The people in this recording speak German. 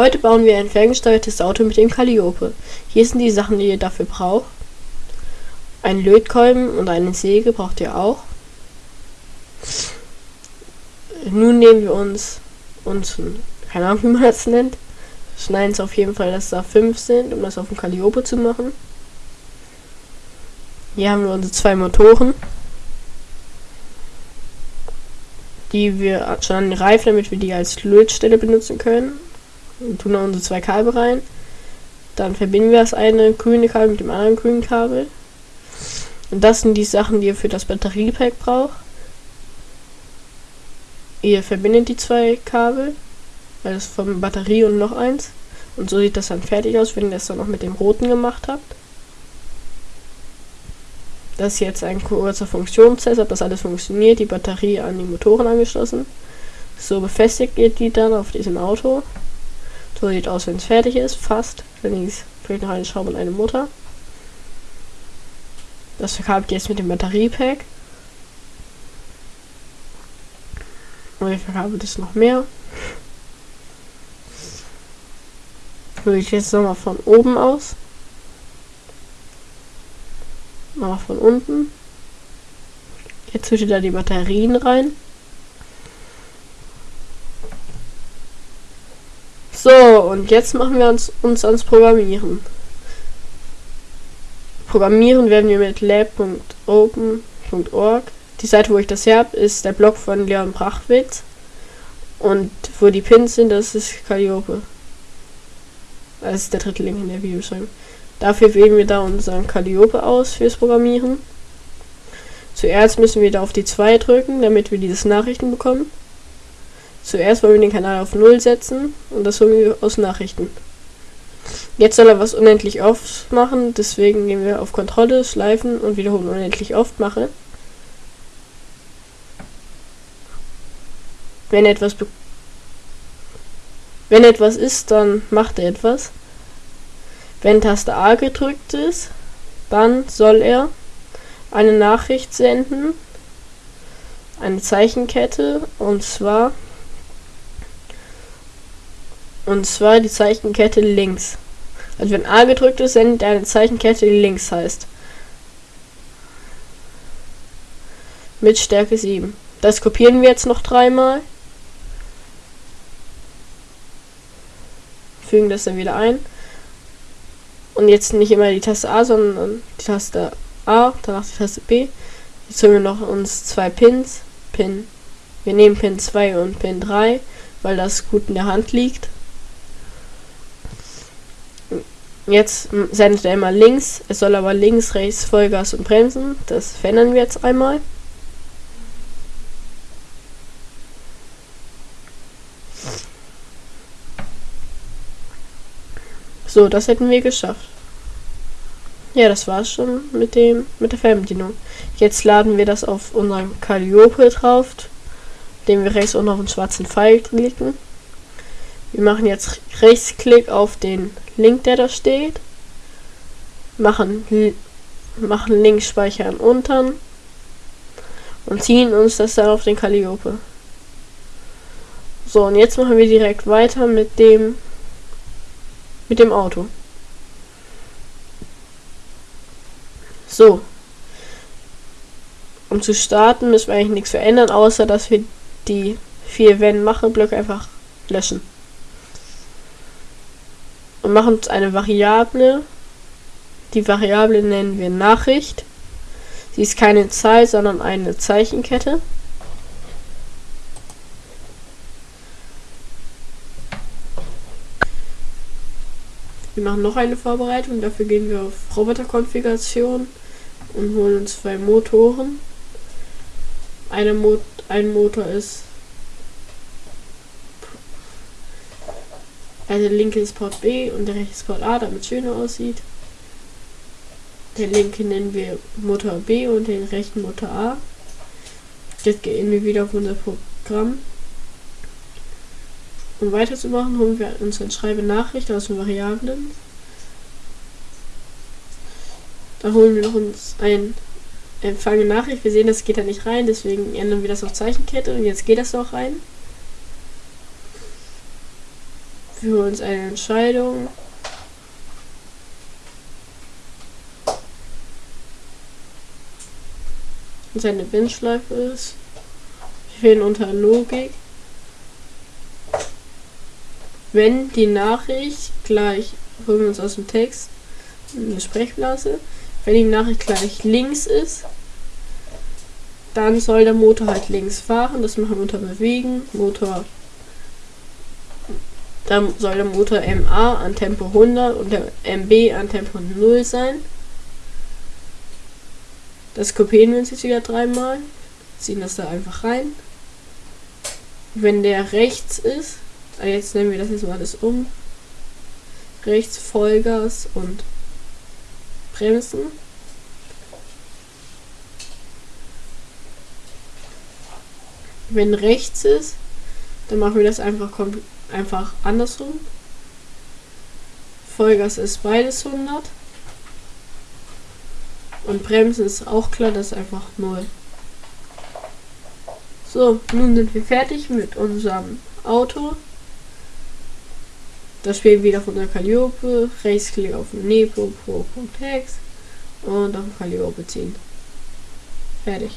Heute bauen wir ein ferngesteuertes Auto mit dem Calliope. Hier sind die Sachen, die ihr dafür braucht. Ein Lötkolben und eine Säge braucht ihr auch. Nun nehmen wir uns uns, keine Ahnung wie man das nennt, schneiden es auf jeden Fall, dass da 5 sind, um das auf dem Calliope zu machen. Hier haben wir unsere zwei Motoren, die wir schon an den Reifen, damit wir die als Lötstelle benutzen können. Tun da unsere zwei Kabel rein. Dann verbinden wir das eine grüne Kabel mit dem anderen grünen Kabel. Und das sind die Sachen, die ihr für das Batteriepack braucht. Ihr verbindet die zwei Kabel, weil das vom Batterie und noch eins. Und so sieht das dann fertig aus, wenn ihr das dann noch mit dem roten gemacht habt. Das ist jetzt ein kurzer Funktionstest, ob das alles funktioniert. Die Batterie an die Motoren angeschlossen. So befestigt ihr die dann auf diesem Auto. So sieht aus, wenn es fertig ist, fast. Dann fehlt noch eine Schraube und eine Mutter. Das verkabelt jetzt mit dem Batteriepack. Und ich verkabelt es noch mehr. Würde ich jetzt nochmal von oben aus. Nochmal von unten. Jetzt tut ihr da die Batterien rein. So, und jetzt machen wir uns, uns ans Programmieren. Programmieren werden wir mit lab.open.org. Die Seite, wo ich das her habe, ist der Blog von Leon Brachwitz. Und wo die Pins sind, das ist Calliope. Das ist der dritte Link in der Videobeschreibung. Dafür wählen wir da unseren Calliope aus fürs Programmieren. Zuerst müssen wir da auf die 2 drücken, damit wir dieses Nachrichten bekommen. Zuerst wollen wir den Kanal auf 0 setzen und das holen wir aus Nachrichten. Jetzt soll er was unendlich oft machen, deswegen gehen wir auf Kontrolle, Schleifen und wiederholen unendlich oft mache. Wenn etwas wenn etwas ist, dann macht er etwas. Wenn Taste A gedrückt ist, dann soll er eine Nachricht senden, eine Zeichenkette und zwar und zwar die Zeichenkette links. Also wenn A gedrückt ist, sendet eine Zeichenkette, die links heißt. Mit Stärke 7. Das kopieren wir jetzt noch dreimal. Fügen das dann wieder ein. Und jetzt nicht immer die Taste A, sondern die Taste A, danach die Taste B. Jetzt holen wir noch uns zwei Pins. Pin. Wir nehmen Pin 2 und Pin 3, weil das gut in der Hand liegt. Jetzt sendet er immer links. Es soll aber links, rechts, Vollgas und Bremsen. Das verändern wir jetzt einmal. So, das hätten wir geschafft. Ja, das war's schon mit dem mit der Fernbedienung. Jetzt laden wir das auf unseren Calliope drauf, den wir rechts unten auf den schwarzen Pfeil klicken. Wir machen jetzt Rechtsklick auf den Link, der da steht. Machen, machen Link speichern unten. Und ziehen uns das dann auf den Calliope. So, und jetzt machen wir direkt weiter mit dem mit dem Auto. So. Um zu starten müssen wir eigentlich nichts verändern, außer dass wir die vier wenn mache Blöcke einfach löschen und machen uns eine Variable. Die Variable nennen wir Nachricht. Sie ist keine Zahl, sondern eine Zeichenkette. Wir machen noch eine Vorbereitung. Dafür gehen wir auf Roboterkonfiguration und holen uns zwei Motoren. Eine Mo ein Motor ist Also der linke ist Port B und der rechte ist Port A, damit es schöner aussieht. Den linken nennen wir Motor B und den rechten Motor A. Jetzt gehen wir wieder auf unser Programm. Um weiterzumachen, holen wir uns ein Schreibe Nachricht aus den Variablen. Da holen wir noch uns ein Empfange Nachricht. Wir sehen, das geht da nicht rein, deswegen ändern wir das auf Zeichenkette und jetzt geht das auch rein. Für uns eine Entscheidung. Und seine Bindeschleife ist. Wir wählen unter Logik. Wenn die Nachricht gleich, holen wir uns aus dem Text eine Sprechblase, wenn die Nachricht gleich links ist, dann soll der Motor halt links fahren. Das machen wir unter Bewegen. Motor. Dann soll der Motor MA an Tempo 100 und der MB an Tempo 0 sein. Das kopieren wir uns jetzt wieder dreimal. Ziehen das da einfach rein. Wenn der rechts ist, ah, jetzt nennen wir das jetzt mal alles um. Rechts Vollgas und Bremsen. Wenn rechts ist, dann machen wir das einfach, einfach andersrum. Vollgas ist beides 100. Und Bremsen ist auch klar, das ist einfach 0. So, nun sind wir fertig mit unserem Auto. Das Spiel wieder von der Calliope. Rechtsklick auf Nepo Pro.hex und auf Calliope ziehen. Fertig.